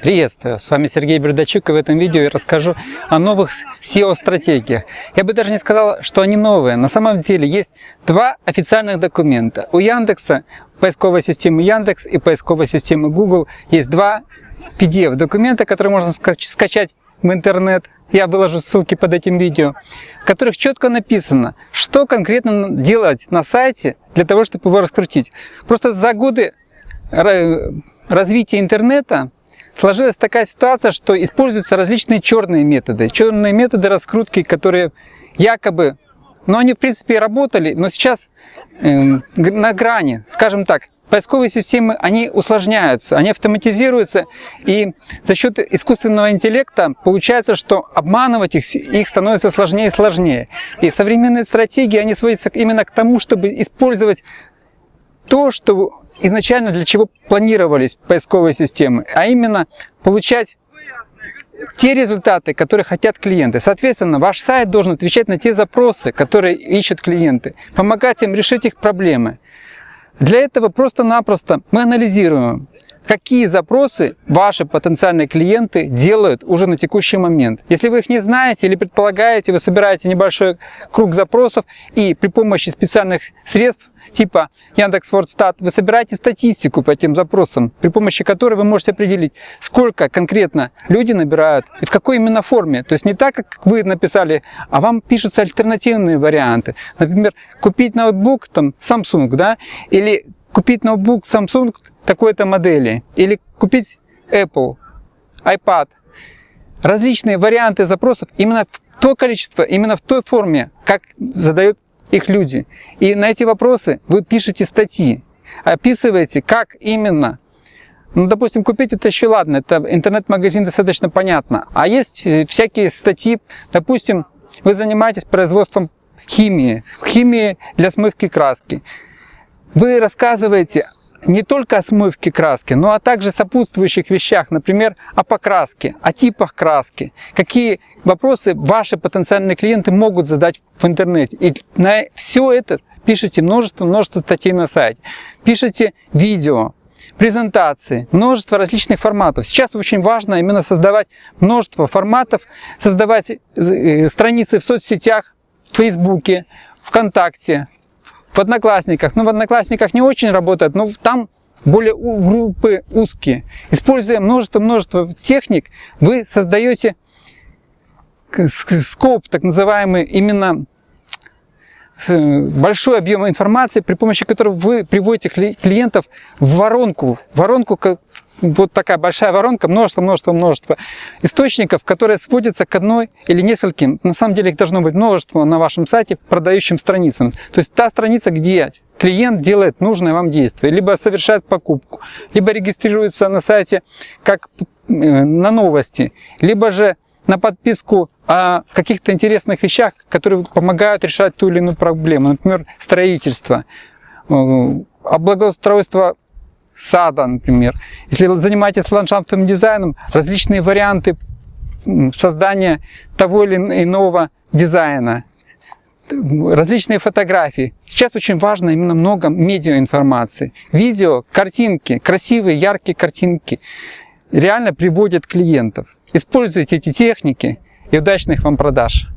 Приветствую! С вами Сергей Бердачук и в этом видео я расскажу о новых SEO-стратегиях. Я бы даже не сказал, что они новые. На самом деле есть два официальных документа. У Яндекса, поисковой системы Яндекс и поисковой системы Google есть два PDF-документа, которые можно скачать в интернет. Я выложу ссылки под этим видео, в которых четко написано, что конкретно делать на сайте для того, чтобы его раскрутить. Просто за годы развития интернета сложилась такая ситуация, что используются различные черные методы. Черные методы раскрутки, которые якобы, ну они в принципе работали, но сейчас э, на грани, скажем так, поисковые системы, они усложняются, они автоматизируются, и за счет искусственного интеллекта получается, что обманывать их, их становится сложнее и сложнее. И современные стратегии, они сводятся именно к тому, чтобы использовать то, что изначально для чего планировались поисковые системы, а именно получать те результаты, которые хотят клиенты. Соответственно, ваш сайт должен отвечать на те запросы, которые ищут клиенты, помогать им решить их проблемы. Для этого просто-напросто мы анализируем, какие запросы ваши потенциальные клиенты делают уже на текущий момент. Если вы их не знаете или предполагаете, вы собираете небольшой круг запросов и при помощи специальных средств типа Яндекс.Вордстат, вы собираете статистику по этим запросам, при помощи которой вы можете определить, сколько конкретно люди набирают и в какой именно форме. То есть не так, как вы написали, а вам пишутся альтернативные варианты. Например, купить ноутбук там Samsung, да, или купить ноутбук Samsung такой-то модели, или купить Apple, iPad. Различные варианты запросов именно в то количество, именно в той форме, как задают их люди. И на эти вопросы вы пишете статьи, описываете, как именно. Ну, допустим, купить это еще ладно, это интернет-магазин достаточно понятно. А есть э, всякие статьи, допустим, вы занимаетесь производством химии, химии для смывки краски. Вы рассказываете не только о смывке краски, но а также сопутствующих вещах, например, о покраске, о типах краски, какие вопросы ваши потенциальные клиенты могут задать в интернете. И на все это пишите множество, множество статей на сайте, пишите видео, презентации, множество различных форматов. Сейчас очень важно именно создавать множество форматов, создавать э, страницы в соцсетях, в Фейсбуке, ВКонтакте, в Одноклассниках. Ну, в Одноклассниках не очень работает, но там более группы узкие. Используя множество-множество техник, вы создаете скоп, так называемый, именно большой объем информации, при помощи которого вы приводите клиентов в воронку, воронку вот такая большая воронка, множество, множество, множество источников, которые сводятся к одной или нескольким. На самом деле их должно быть множество на вашем сайте, продающим страницам. То есть та страница, где клиент делает нужное вам действие, либо совершает покупку, либо регистрируется на сайте как э, на новости, либо же на подписку о каких-то интересных вещах, которые помогают решать ту или иную проблему. Например, строительство, э, облагоустройство сада, например. Если занимаетесь ландшафтным дизайном, различные варианты создания того или иного дизайна, различные фотографии. Сейчас очень важно именно много медиаинформации. Видео, картинки, красивые, яркие картинки реально приводят клиентов. Используйте эти техники и удачных вам продаж!